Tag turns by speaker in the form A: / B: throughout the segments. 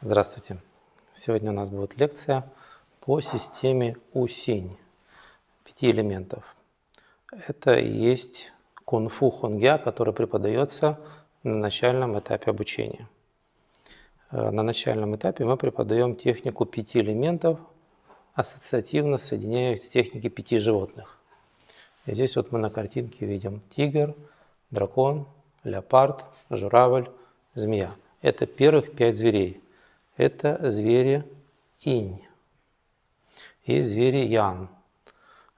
A: Здравствуйте! Сегодня у нас будет лекция по системе УСИНь, пяти элементов. Это и есть кунг-фу хонгя, который преподается на начальном этапе обучения. Э, на начальном этапе мы преподаем технику пяти элементов, ассоциативно соединяя их с техникой пяти животных. И здесь вот мы на картинке видим тигр, дракон, леопард, журавль, змея. Это первых пять зверей. Это звери инь. И звери ян.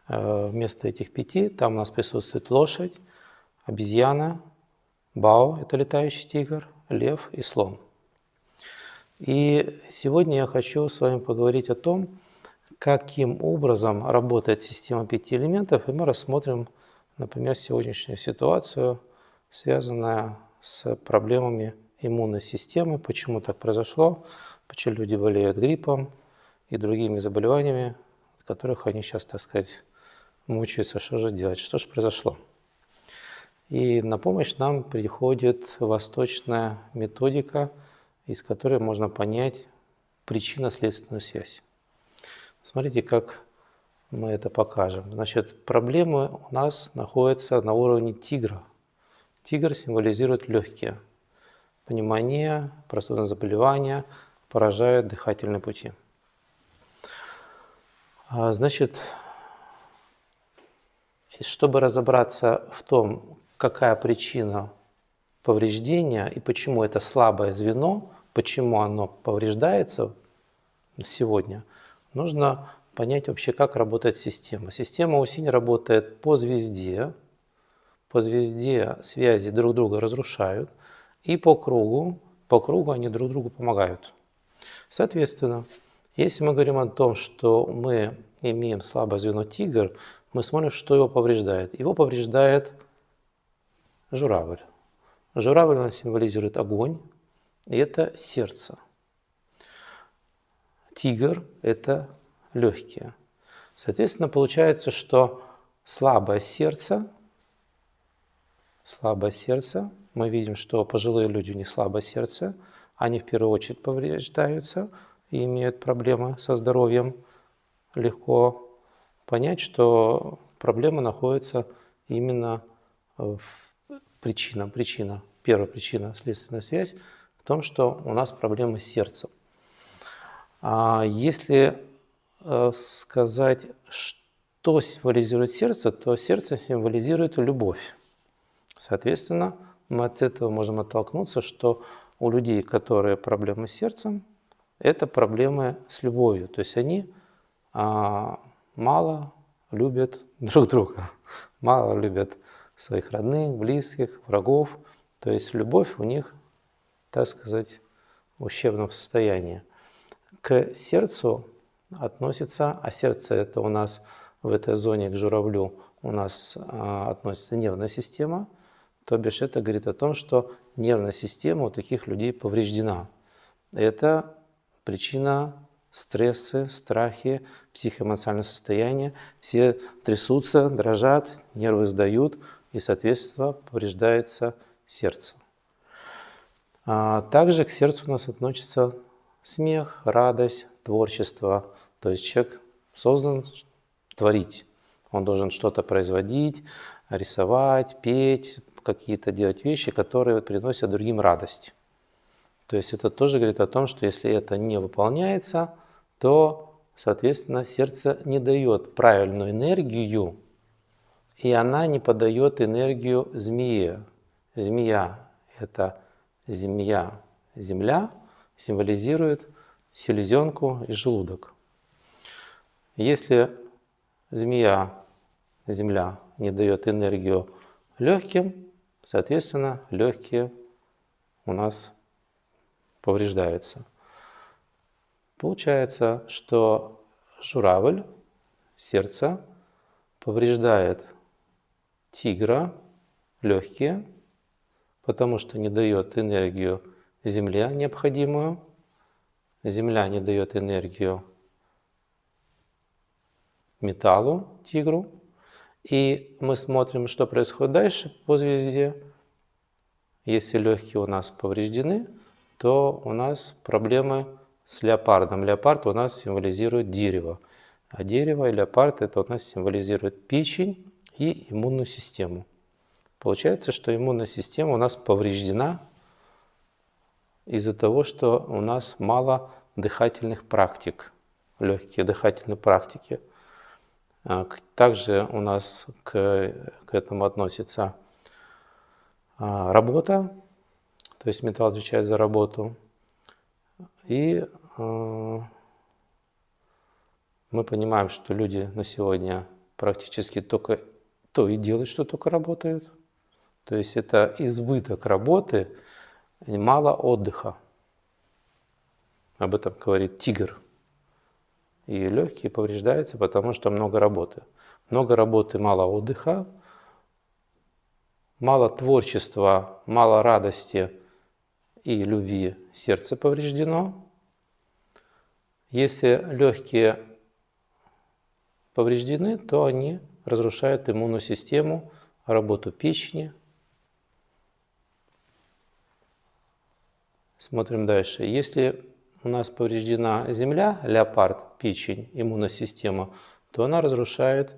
A: Э, вместо этих пяти там у нас присутствует лошадь, обезьяна, бао, это летающий тигр, лев и слон. И сегодня я хочу с вами поговорить о том, каким образом работает система пяти элементов, и мы рассмотрим, например, сегодняшнюю ситуацию, связанную с проблемами иммунной системы, почему так произошло, почему люди болеют гриппом и другими заболеваниями, от которых они сейчас, так сказать, мучаются, что же делать, что же произошло. И на помощь нам приходит восточная методика, из которой можно понять причинно-следственную связь. Смотрите, как мы это покажем. Значит, проблемы у нас находятся на уровне тигра. Тигр символизирует легкие. Пневмония, простудное заболевание поражают дыхательные пути. А, значит, чтобы разобраться в том, какая причина повреждения и почему это слабое звено, почему оно повреждается сегодня, нужно понять вообще, как работает система. Система УСИН работает по звезде, по звезде связи друг друга разрушают, и по кругу, по кругу они друг другу помогают. Соответственно, если мы говорим о том, что мы имеем слабое звено тигр, мы смотрим, что его повреждает. Его повреждает журавль. Журавль нас символизирует огонь, и это сердце. Тигр – это легкие. Соответственно, получается, что слабое сердце, слабое сердце, мы видим, что пожилые люди, у них слабое сердце, они в первую очередь повреждаются и имеют проблемы со здоровьем. Легко понять, что проблема находится именно в причина, причина, первая причина, следственная связь в том, что у нас проблемы с сердцем. А если э, сказать, что символизирует сердце, то сердце символизирует любовь. Соответственно, мы от этого можем оттолкнуться, что у людей, которые проблемы с сердцем, это проблемы с любовью. То есть они а, мало любят друг друга, мало любят своих родных, близких, врагов. То есть любовь у них, так сказать, в ущербном состоянии. К сердцу относится, а сердце это у нас в этой зоне к журавлю у нас а, относится нервная система, то бишь это говорит о том, что нервная система у таких людей повреждена. Это причина стрессы, страхи, психоэмоциональное состояние. Все трясутся, дрожат, нервы сдают, и, соответственно, повреждается сердце. А также к сердцу у нас относится смех, радость, творчество. То есть человек создан творить. Он должен что-то производить, рисовать, петь, какие-то делать вещи, которые приносят другим радость. То есть это тоже говорит о том, что если это не выполняется, то, соответственно, сердце не дает правильную энергию и она не подает энергию змее. Змея – это змея, земля, символизирует селезенку и желудок. Если змея, земля, не дает энергию легким, соответственно, легкие у нас повреждаются. Получается, что журавль, сердце, повреждает тигра легкие, потому что не дает энергию земля необходимую. Земля не дает энергию металлу, тигру. И мы смотрим, что происходит дальше по звезде. Если легкие у нас повреждены, то у нас проблемы с леопардом. Леопард у нас символизирует дерево. А дерево и леопард это у нас символизирует печень и иммунную систему. Получается, что иммунная система у нас повреждена из-за того, что у нас мало дыхательных практик, легкие дыхательные практики. А, также у нас к, к этому относится а, работа, то есть металл отвечает за работу. И а, мы понимаем, что люди на сегодня практически только то и делают, что только работают. То есть это избыток работы, мало отдыха. Об этом говорит тигр. И легкие повреждаются, потому что много работы. Много работы, мало отдыха, мало творчества, мало радости и любви, сердце повреждено. Если легкие повреждены, то они разрушают иммунную систему, работу печени. Смотрим дальше. Если у нас повреждена земля, леопард, печень, иммунная система, то она разрушает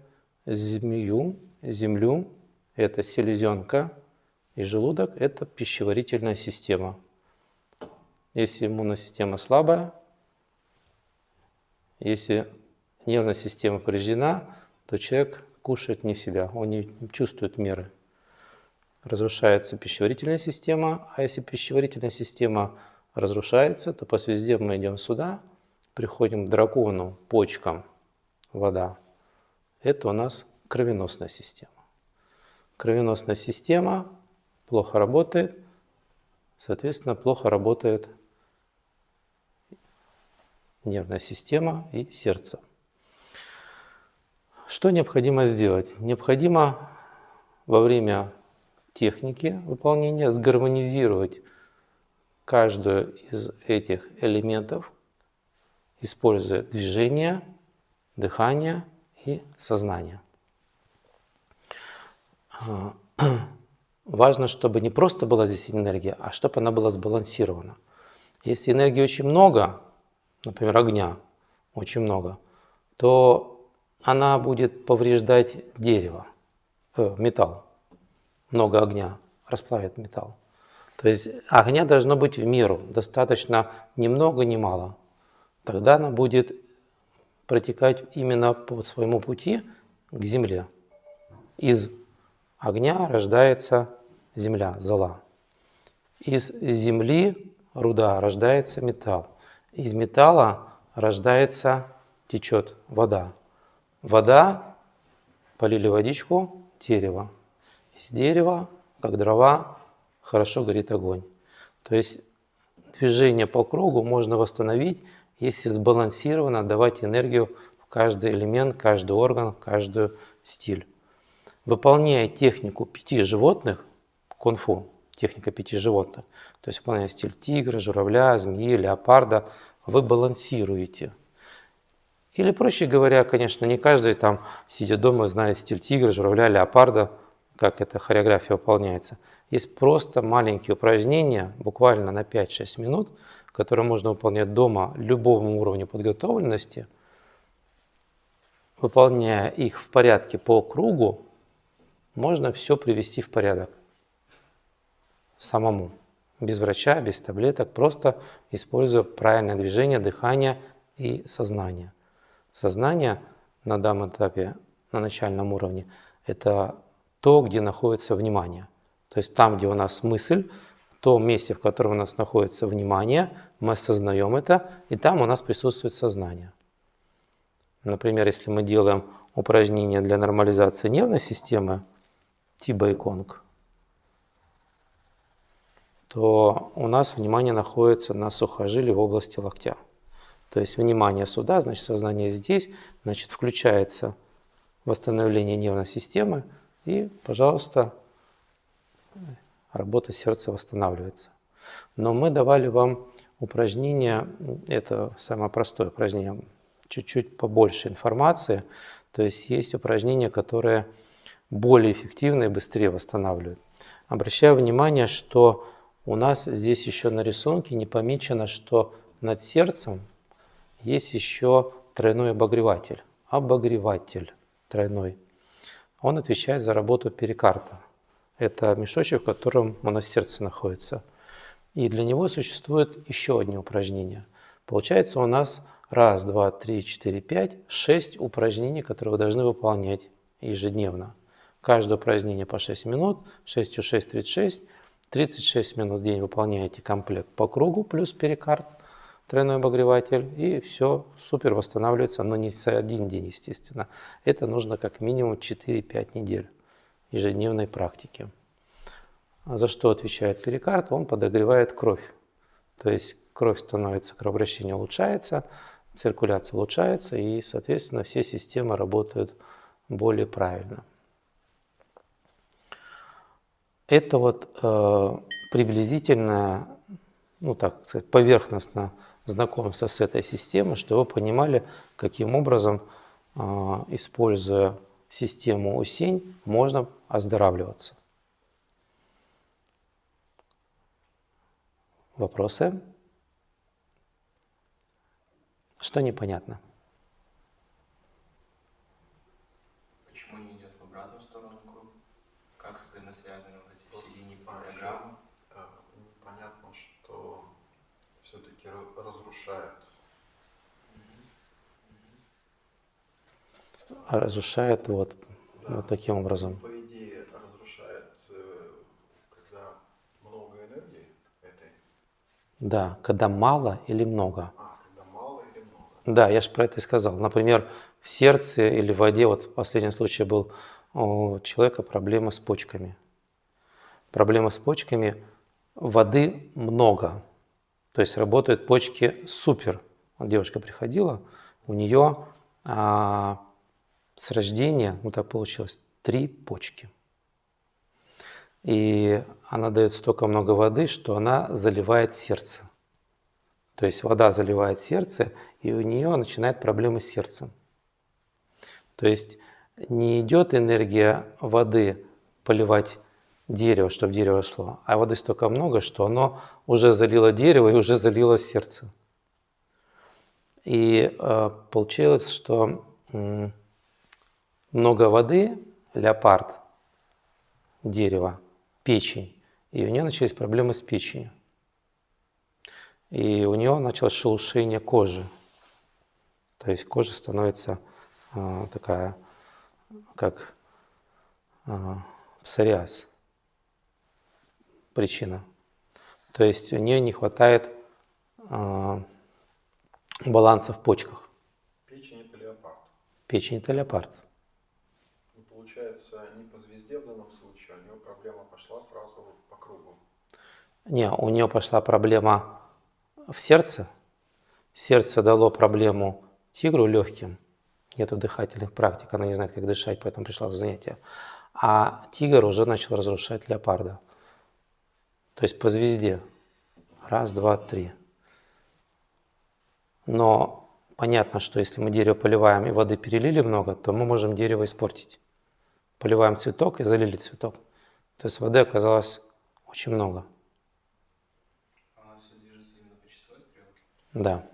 A: змею, землю, это селезенка, и желудок – это пищеварительная система. Если иммунная система слабая, если нервная система повреждена, то человек кушает не себя, он не чувствует меры. Разрушается пищеварительная система, а если пищеварительная система разрушается, то по звезде мы идем сюда, приходим к дракону, почкам, вода. Это у нас кровеносная система. Кровеносная система плохо работает, соответственно, плохо работает нервная система и сердце. Что необходимо сделать? Необходимо во время техники выполнения сгармонизировать каждую из этих элементов, используя движение, дыхание и сознание. А, важно, чтобы не просто была здесь энергия, а чтобы она была сбалансирована. Если энергии очень много, например, огня очень много, то она будет повреждать дерево, э, металл. Много огня расплавит металл. То есть огня должно быть в меру, достаточно ни много, ни мало. Тогда она будет протекать именно по своему пути к земле. Из огня рождается земля, зола. Из земли, руда, рождается металл. Из металла рождается, течет вода. Вода, полили водичку, дерево. Из дерева, как дрова, хорошо горит огонь. То есть движение по кругу можно восстановить, если сбалансированно давать энергию в каждый элемент, каждый орган, каждый стиль. Выполняя технику пяти животных, кунг-фу, техника пяти животных, то есть выполняя стиль тигра, журавля, змеи, леопарда, вы балансируете – или, проще говоря, конечно, не каждый там, сидя дома, знает стиль тигра, журавля, леопарда, как эта хореография выполняется. Есть просто маленькие упражнения, буквально на 5-6 минут, которые можно выполнять дома любому уровню подготовленности. Выполняя их в порядке по кругу, можно все привести в порядок самому. Без врача, без таблеток, просто используя правильное движение, дыхание и сознание. Сознание на данном этапе, на начальном уровне, это то, где находится внимание. То есть там, где у нас мысль, в том месте, в котором у нас находится внимание, мы осознаем это, и там у нас присутствует сознание. Например, если мы делаем упражнение для нормализации нервной системы, Тиба и Конг, то у нас внимание находится на сухожилии в области локтя. То есть внимание сюда, значит сознание здесь, значит включается восстановление нервной системы и, пожалуйста, работа сердца восстанавливается. Но мы давали вам упражнение, это самое простое упражнение, чуть-чуть побольше информации. То есть есть упражнения, которые более эффективно и быстрее восстанавливают. Обращаю внимание, что у нас здесь еще на рисунке не помечено, что над сердцем есть еще тройной обогреватель. Обогреватель тройной. Он отвечает за работу перикарда. Это мешочек, в котором у нас сердце находится. И для него существует еще одни упражнения. Получается у нас раз, два, три, четыре, пять, шесть упражнений, которые вы должны выполнять ежедневно. Каждое упражнение по 6 минут, 6 у 6, 36. 36 минут в день выполняете комплект по кругу плюс перикард, тройной обогреватель, и все супер восстанавливается, но не за один день, естественно. Это нужно как минимум 4-5 недель ежедневной практики. А за что отвечает перикард? Он подогревает кровь. То есть кровь становится, кровообращение улучшается, циркуляция улучшается, и, соответственно, все системы работают более правильно. Это вот э, приблизительно, ну так сказать, поверхностно знакомство с этой системой, чтобы вы понимали, каким образом, э, используя систему УСИНь, можно оздоравливаться. Вопросы? Что непонятно?
B: Почему не идет в обратную сторону круг? Как взаимосвязаны вот эти все линии пентаграммы?
C: Э, Понятно, что все-таки разрушает.
A: Разрушает вот,
C: Да.
A: вот таким образом.
C: По идее, разрушает, э, когда много энергии этой.
A: Да, когда мало или много.
C: А, когда мало или много.
A: Да, я же про это и сказал. Например, в сердце или в воде, вот в последнем случае был у человека проблема с почками. Проблема с почками, воды много. То есть работают почки супер. Вот девушка приходила, у нее а, с рождения, ну так получилось, три почки. И она дает столько много воды, что она заливает сердце. То есть вода заливает сердце, и у нее начинает проблемы с сердцем. То есть не идет энергия воды поливать дерево, чтобы дерево шло, а воды столько много, что оно уже залило дерево и уже залило сердце. И э, получилось, что м, много воды, леопард, дерево, печень, и у нее начались проблемы с печенью. И у нее началось шелушение кожи. То есть кожа становится э, такая, как э, псориаз. Причина. То есть у нее не хватает э, баланса в почках.
C: Печень это леопард.
A: Печень это леопард.
C: Получается, не по звезде в данном случае, у нее проблема пошла сразу по кругу.
A: Не, у нее пошла проблема в сердце. Сердце дало проблему тигру легким. Нету дыхательных практик, она не знает, как дышать, поэтому пришла в занятие. А тигр уже начал разрушать леопарда. То есть по звезде. Раз, два, три. Но понятно, что если мы дерево поливаем и воды перелили много, то мы можем дерево испортить. Поливаем цветок и залили цветок. То есть воды оказалось очень много.
B: Она все движется именно по часовой стрелке.
A: Да.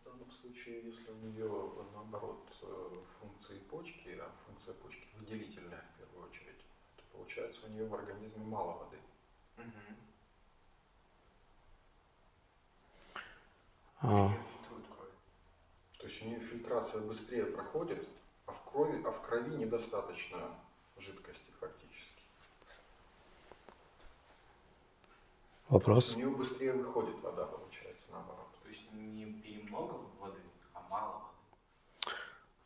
C: В данном случае, если у нее наоборот э, функции почки, а функция почки выделительная в первую очередь, то получается у нее в организме мало воды.
A: А.
C: То есть у нее фильтрация быстрее проходит, а в крови, а в крови недостаточно жидкости фактически.
A: вопрос?
C: У нее быстрее выходит вода, получается, наоборот.
B: То есть не перемного воды, а мало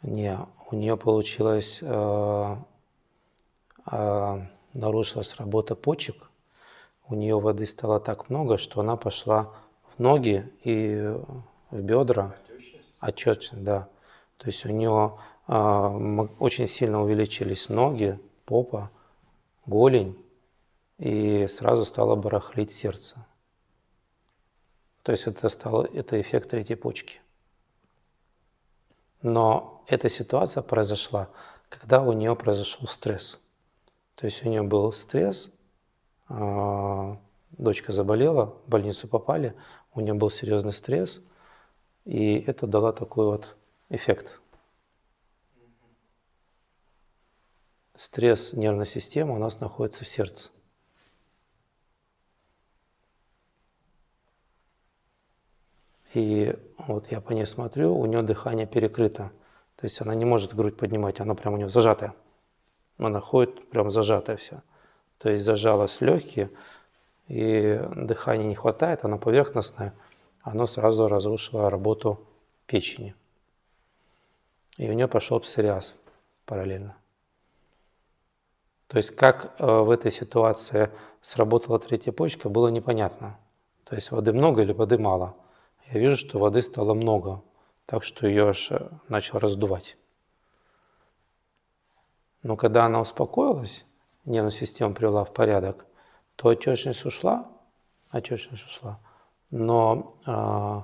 B: воды.
A: Не, у нее получилось, э, э, нарушилась работа почек. У нее воды стало так много, что она пошла в ноги и в бедра.
C: Отечность?
A: Отчетно, да. То есть у нее очень сильно увеличились ноги, попа, голень, и сразу стало барахлить сердце. То есть это стало, это эффект третьей почки. Но эта ситуация произошла, когда у нее произошел стресс. То есть у нее был стресс, а, дочка заболела, в больницу попали, у нее был серьезный стресс, и это дало такой вот эффект. Стресс нервной системы у нас находится в сердце. И вот я по ней смотрю, у нее дыхание перекрыто. То есть она не может грудь поднимать, она прям у нее зажатая. Она ходит прям зажатая вся. То есть зажалась легкие, и дыхания не хватает, оно поверхностное, оно сразу разрушило работу печени. И у нее пошел псориаз параллельно. То есть как э, в этой ситуации сработала третья почка, было непонятно. То есть воды много или воды мало. Я вижу, что воды стало много, так что ее аж э, начал раздувать. Но когда она успокоилась, нервную систему привела в порядок, то отечность ушла, отечность ушла, но э,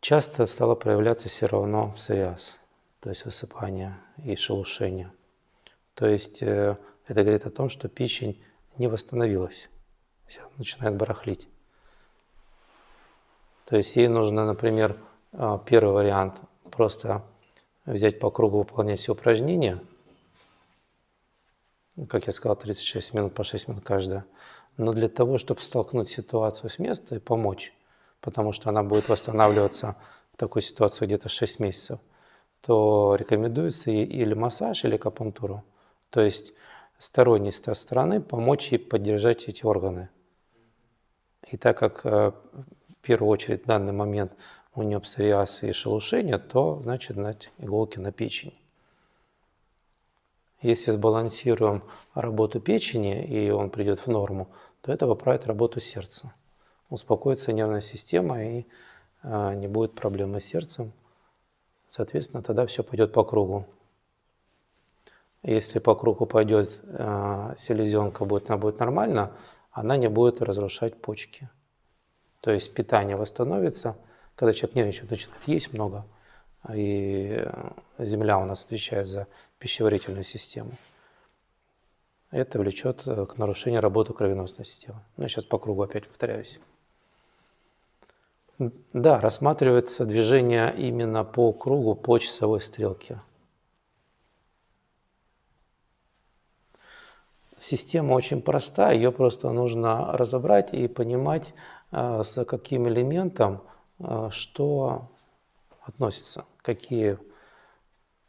A: часто стало проявляться все равно псориаз, то есть высыпание и шелушение. То есть э, это говорит о том, что печень не восстановилась, все начинает барахлить. То есть ей нужно, например, э, первый вариант просто взять по кругу, выполнять все упражнения, как я сказал, 36 минут по 6 минут каждая. Но для того, чтобы столкнуть ситуацию с места и помочь, потому что она будет восстанавливаться в такой ситуации где-то 6 месяцев, то рекомендуется или массаж, или акупунктуру. То есть сторонней стороны помочь ей поддержать эти органы. И так как э, в первую очередь в данный момент у нее псориаз и шелушение, то значит дать иголки на печень. Если сбалансируем работу печени и он придет в норму, то это поправит работу сердца. Успокоится нервная система и э, не будет проблемы с сердцем. Соответственно, тогда все пойдет по кругу. Если по кругу пойдет э, селезенка, будет, она будет нормально, она не будет разрушать почки. То есть питание восстановится, когда человек нервничает, начинает есть много, и земля у нас отвечает за пищеварительную систему. Это влечет э, к нарушению работы кровеносной системы. Ну, я сейчас по кругу опять повторяюсь. Да, рассматривается движение именно по кругу по часовой стрелке. Система очень проста, ее просто нужно разобрать и понимать, э, с каким элементом э, что относится, какие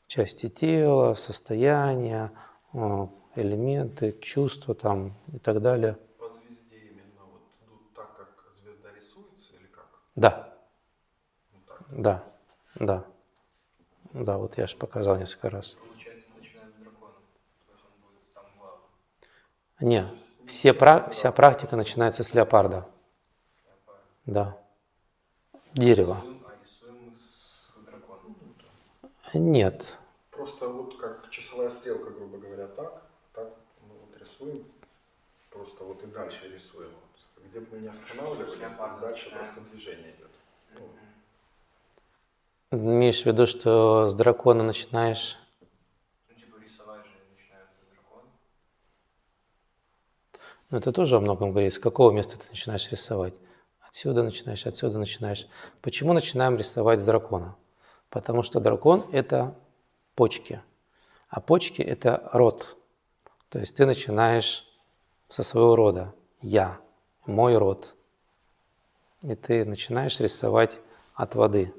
A: части тела, состояния, э, элементы, чувства там и так далее.
C: По звезде именно вот идут так, как звезда рисуется или как?
A: Да.
C: Вот так.
A: Да, да. Да, вот я же показал несколько раз.
B: Получается, мы начинаем с дракона. То есть он будет самым главным.
A: Не, все, пра- вся практика начинается с леопарда.
B: Леопард.
A: Да. Дерево.
B: А.
A: Нет.
C: Просто вот как часовая стрелка, грубо говоря, так, так мы вот рисуем, просто вот и дальше рисуем. Вот. Где бы мы не останавливались, дальше
B: да.
C: просто движение идет. Ну.
A: Имеешь в виду, что с дракона начинаешь...
B: Ну, типа рисовать же начинается с дракона.
A: Ну, это тоже о многом говорит. С какого места ты начинаешь рисовать? Отсюда начинаешь, отсюда начинаешь. Почему начинаем рисовать с дракона? Потому что дракон – это почки, а почки – это род. То есть ты начинаешь со своего рода. Я, мой род. И ты начинаешь рисовать от воды.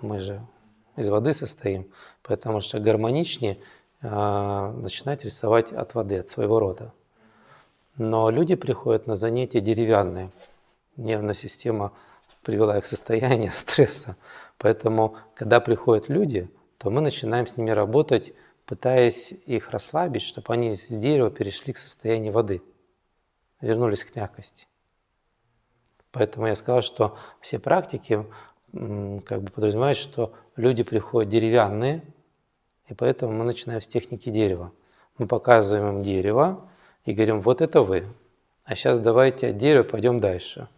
A: Мы же из воды состоим, потому что гармоничнее э, начинать рисовать от воды, от своего рода. Но люди приходят на занятия деревянные. Нервная система привела их в состояние стресса. Поэтому, когда приходят люди, то мы начинаем с ними работать, пытаясь их расслабить, чтобы они с дерева перешли к состоянию воды, вернулись к мягкости. Поэтому я сказал, что все практики как бы подразумевают, что люди приходят деревянные, и поэтому мы начинаем с техники дерева. Мы показываем им дерево и говорим, вот это вы. А сейчас давайте от дерева пойдем дальше.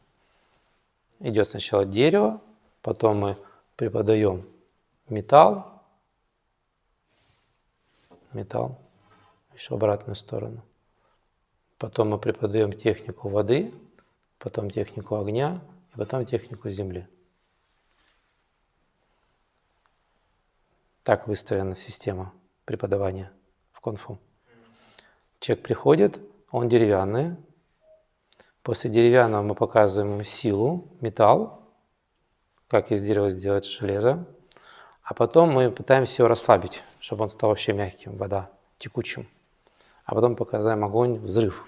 A: Идет сначала дерево, потом мы преподаем металл, металл, еще обратную сторону. Потом мы преподаем технику воды, потом технику огня и потом технику земли. Так выстроена система преподавания в конфу. Человек приходит, он деревянный. После деревянного мы показываем силу, металл, как из дерева сделать железо. А потом мы пытаемся его расслабить, чтобы он стал вообще мягким, вода, текучим. А потом показываем огонь, взрыв,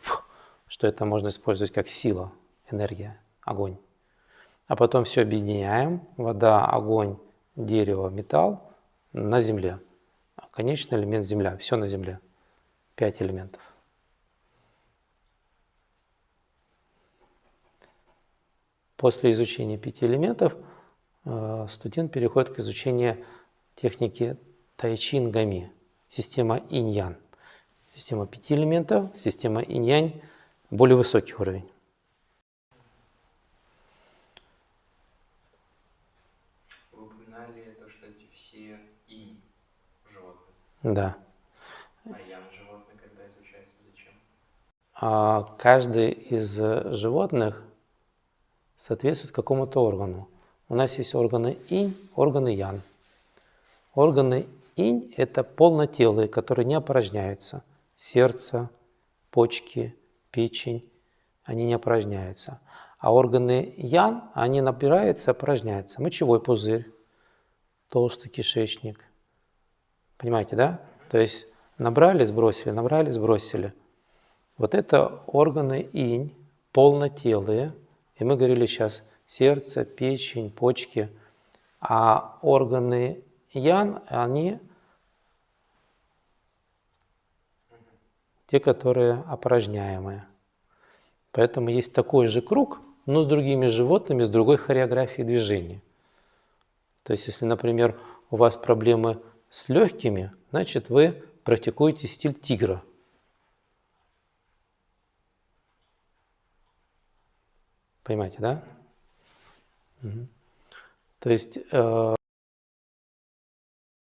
A: что это можно использовать как сила, энергия, огонь. А потом все объединяем, вода, огонь, дерево, металл на земле. Конечный элемент земля, все на земле. Пять элементов. После изучения пяти элементов э, студент переходит к изучению техники тайчин гами, система инь-ян. Система пяти элементов, система инь-янь, более высокий уровень.
B: Вы упоминали то, что эти все инь животных,
A: Да.
B: а ян животных когда изучается зачем?
A: А каждый из животных соответствует какому-то органу. У нас есть органы инь, органы ян. Органы инь – это полнотелые, которые не опорожняются. Сердце, почки, печень, они не опорожняются. А органы ян, они набираются, опорожняются. Мочевой пузырь, толстый кишечник. Понимаете, да? То есть набрали, сбросили, набрали, сбросили. Вот это органы инь, полнотелые – и мы говорили сейчас сердце, печень, почки. А органы ян, они те, которые опорожняемые. Поэтому есть такой же круг, но с другими животными, с другой хореографией движения. То есть, если, например, у вас проблемы с легкими, значит, вы практикуете стиль тигра – Понимаете, да? Угу. То есть э,